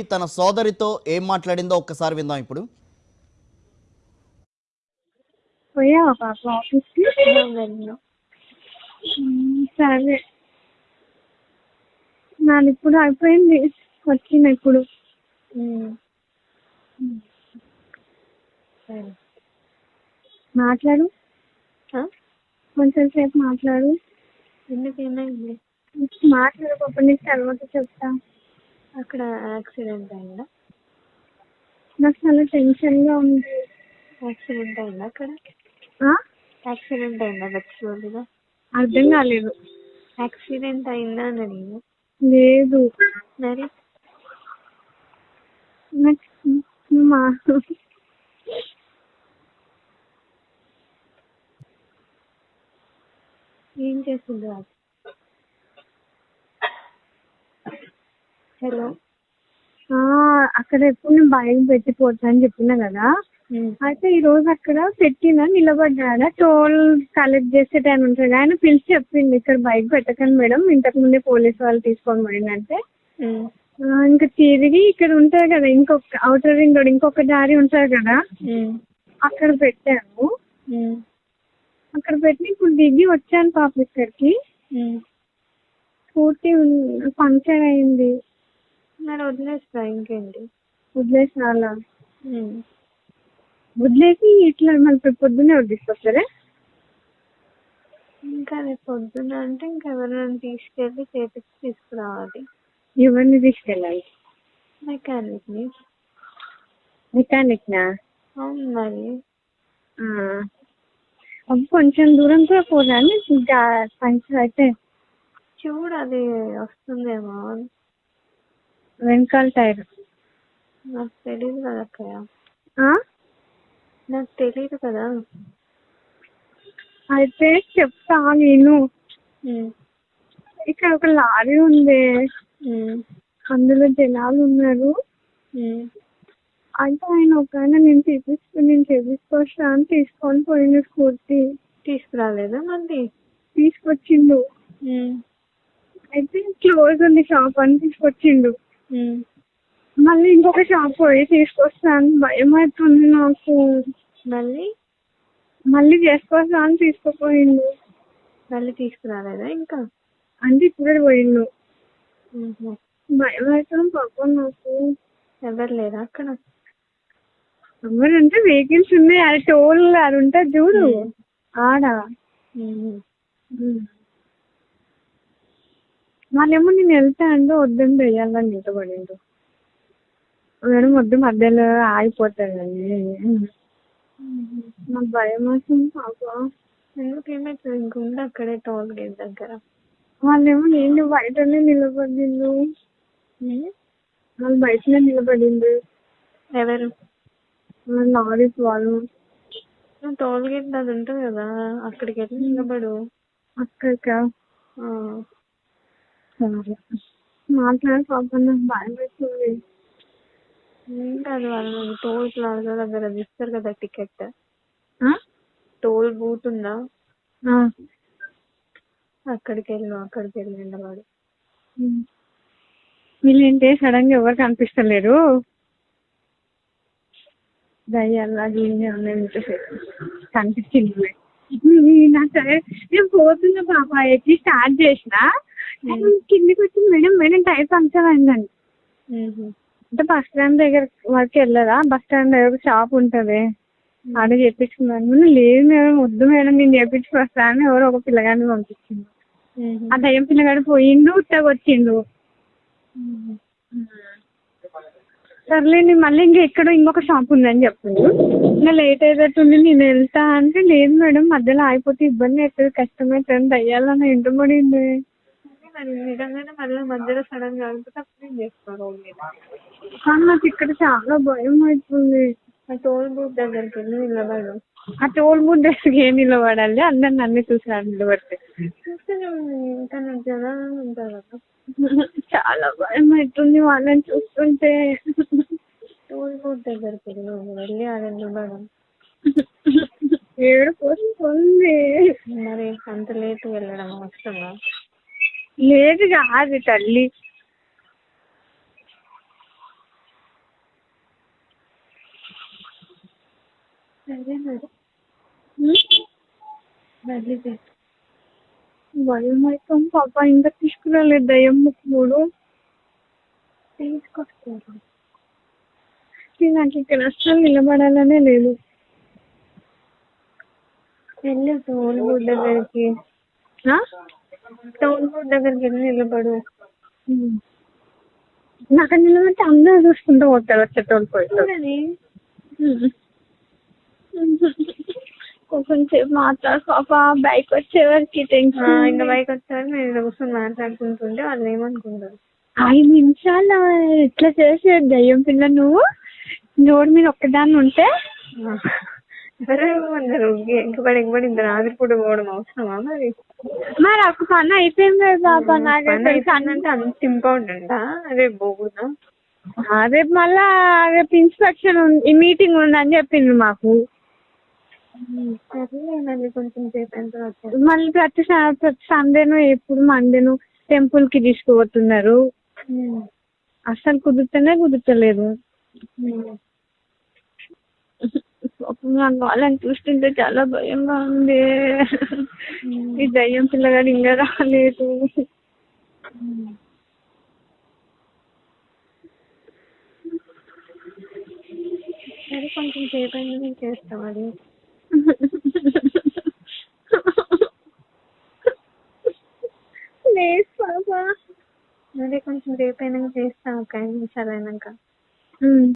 తన సోదరితో ఏం మాట్లాడిందో ఒక్కసారి విందాం ఇప్పుడు. పోయావా పాప ఆఫీస్కి వెళ్ళను సరే. నాది ఇప్పుడు అయిపోయింది వచ్చిన ఇప్పుడు. మాట్లాడు. ఆ? కొంచెం సేపు మాట్లాడు. ఎందుకు ఏమైంది? మాట్లాడు పాప నీకు తర్వాత చెప్తా. అక్కడ యాక్సిడెంట్ అయిందా? నాకు చాలా టెన్షన్గా ఉంది. యాక్సిడెంట్ అయిందా అక్కడ? యాక్సిడెంట్ అయిందా గచ్చిబౌలిలో అర్థం కాలేదు. యాక్సిడెంట్ అయిందా అని లేదు. మరి? మా ఏం చేసింది హలో. ఆ, అక్కడ ఎప్పుడు నేను బయట పెట్టిపోతా అని చెప్పిన కదా. అయితే ఈ రోజు అక్కడ పెట్టిన నిలబడ్డాడ టోల్ కలెక్ట్ చేసే టైం ఉంటుంది ఆయన పిలిచి చెప్పింది. ఇక్కడ బైక్ పెట్టకండి మేడం ఇంతకు ముందే పోలీస్ వాళ్ళు తీసుకొని పోయిందంటే. ఆ, ఇంకా తిరిగి ఇక్కడ ఉంటుంది కదా ఇంకొక అవుటర్ రింగ్ రోడ్ ఇంకొక దారి ఉంటుంది కదా. అక్కడ పెట్టాను అక్కడ పెట్టి ఇప్పుడు దిగి వచ్చాను పాప ఇక్కడికి. స్కూటీ పంక్చర్ అయింది. మరి వదిలేస్తా ఇంకేంటి? వదిలేసి అలా వదిలేసి ఇట్లా మళ్ళీ పొద్దున్నే వదిలేసుకొస్తారా ఇంకా రేపు పొద్దున అంటే ఇంకా ఎవరైనా తీసుకెళ్ళి చేపించి తీసుకురావాలి. ఎవరిని తీసుకెళ్ళాలి? మెకానిక్ని మెకానిక్ నా అవును మరి. అబ్బు కొంచెం దూరం కూడా పోదాన్ని పంచర్ అయితే చూడు అది వస్తుందేమో. వెనకాల టైర్. నాకు తెలియదు కదా అక్కయ్య? నాకు తెలియదు కదా. అయితే చెప్తా నేను. ఇక్కడ ఒక లారీ ఉంది. అందులో జనాలు ఉన్నారు. అయితే ఆయన ఒక ఆయన నేను చేపిస్తూ నేను చేపించుకొస్తా అని తీసుకొని పోయిండు స్కూటీ తీసుకురాలేదా మళ్ళీ? తీసుకొచ్చిండు. అయితే క్లోజ్ ఉంది షాప్ అని తీసుకొచ్చిండు. మళ్ళీ ఇంకొక షాప్ పోయి తీసుకొస్తాను. భయం అవుతుంది నాకు. మళ్ళీ? మళ్ళీ చేసుకొస్తా అని తీసుకుపోయిండు. మళ్ళీ తీసుకురాలేదా ఇంకా? అంటే ఇప్పుడే పోయిండు. భయం అవుతుంది పాపం నాకు. ఎవరు లేరా అక్కడ? ఎవరంటే వెహికల్స్ ఉన్నాయి. అది టోల్ అది ఉంటుంది చూడు ఆడ. వాళ్ళేమో నేను వెళ్తా అంటే వద్దని వెయ్యాలని నిలబడిండు మేడం వద్దు మధ్యలో ఆగిపోతాడని నాకు భయం వస్తుంది పాప. ఎందుకు ఏమైతుంది ఇంకుంది అక్కడే టోల్ గేట్ దగ్గర. వాళ్ళేమో నేను బయటనే నిలబడిండు. వాళ్ళు బయటనే నిలబడిండు ఎవరు? వాళ్ళ లారీస్ వాళ్ళు. టోల్ గేట్ అది ఉంటుంది కదా అక్కడికి వెళ్ళి నిలబడు? అక్కడిక. సరే మాట్లాడి పాప నాకు భయం వేస్తుంది. ఏం కాదు వాళ్ళు టోల్ ప్లాజా దగ్గర ఇస్తారు కదా టికెట్? టోల్ బూత్ ఉందా? ఆ. అక్కడికి వెళ్ళు అక్కడికి వెళ్ళి నిలబడు ఉమ్. వీళ్ళేంటి సడన్గా ఎవరు కనిపిస్తలేరు? దయ్యాలా గీని ఉన్నాయి కనిపించింది. నాకు సరే. నేను పోతున్నా పాప ఎక్కి స్టార్ట్ చేసిన. కిందికి వచ్చి మేడం మేడం టైర్ పంక్చర్ అయిందండి. అంటే బస్ స్టాండ్ దగ్గర వరకు వెళ్ళదా బస్ స్టాండ్ దగ్గర షాప్ ఉంటది. ఆడ చేపించుకున్నాను లేదు మేడం వద్దు మేడం నేను చేపించుకొస్తాను ఎవరో ఒక పిల్లగాడిని పంపించింది. ఆ దయ్యం పిల్లగాడు పోయిండు ఉత్తగా వచ్చిండు మ్మ్. సర్లే నేను మళ్ళీ ఇంకా ఎక్కడో ఇంకొక షాప్ ఉందని చెప్పిండు. ఇంకా లేట్ అయ్యేటట్టుంది నేను వెళ్తా అంటే లేదు మేడం మధ్యలో ఆగిపోతే ఇబ్బంది అవుతుంది కష్టమవుతుంది దయ్యాలని ఇంటబడింది మరి నిజంగానే మళ్ళీ మధ్యలో సడన్గా అప్పుడు ఏం చేస్తారు కానీ నాకు ఇక్కడ చాలా భయం అవుతుంది. ఆ టోల్ బూత్ దగ్గరికి వెళ్ళి నిలబడు ఆ టోల్ బూత్ దగ్గరికి ఏం నిలబడాలి? అందరు నన్ను చూసారు నిలబడితే. నాకు జనాలు ఉంటారు చాలా భయం అవుతుంది వాళ్ళని చూస్తుంటే. టోల్ బూత్ దగ్గరికి వెళ్ళు వెళ్ళి ఆడ నిలబడు ఏడుపు వస్తుంది. మరి అంత లేట్ వెళ్ళడం అవసరమా లేదు కాదు తల్లి. భయం అయితే పాప ఇంకా తీసుకురాలేదు దయ్యం మూడు తీసుకొస్తారు. నాకు ఇక్కడ అసలు నిలబడాలనే లేదు. వెళ్ళు తోలు గుడ్డ దగ్గరికి టోల్ బూత్ దగ్గరికి వెళ్ళి నిలబడు. నాకు నిలబడితే అందరూ చూసుకుంటూ పోతారు వచ్చేటోళ్ళు పోయేటోళ్ళు చూడని కొంచెం సేపు మాట్లాడు. పాప బైక్ వచ్చే వరకు టెన్షన్ ఇంకా బైక్ వచ్చారు నేను ఇలా కూర్చొని మాట్లాడుకుంటుంటే వాళ్ళు ఏమనుకుంటారు? ఐదు నిమిషాలు ఎట్లా చేసే దయ్యం పిల్ల నువ్వు రోడ్ మీద ఒక్కదాన్ని ఉంటే సరే అందరు ఇంత రాత్రిపూట పోవడం అవసరమా మరి? మరి పని అయిపోయింది పని అయిపోయిందంటే అంత ఇంపార్టెంటా రేపు పోకూడదా రేపు మళ్ళా రేపు ఇన్స్పెక్షన్ మీటింగ్ ఉందని చెప్పింది మాకు. కొంచెం సేపు అయిన తర్వాత మళ్ళీ ప్రతి ప్రతి సండేను ఎప్పుడు మండేను టెంపుల్కి తీసుకుపోతున్నారు అస్సలు కుదురుతూనే కుదురుతలేదు. పాపం వాళ్ళని చూస్తుంటే చాలా భయంగా ఉంది. ఈ దయ్యం పిల్లగాడు ఇంకా రాలేదు సరే కొంచెం సేపు అయినా నేను చేస్తాం అది లేదు పాపా. అదే కొంచెం సేపు అయినాక చేస్తాం ఒక ఐదు నిమిషాలు అయినాక.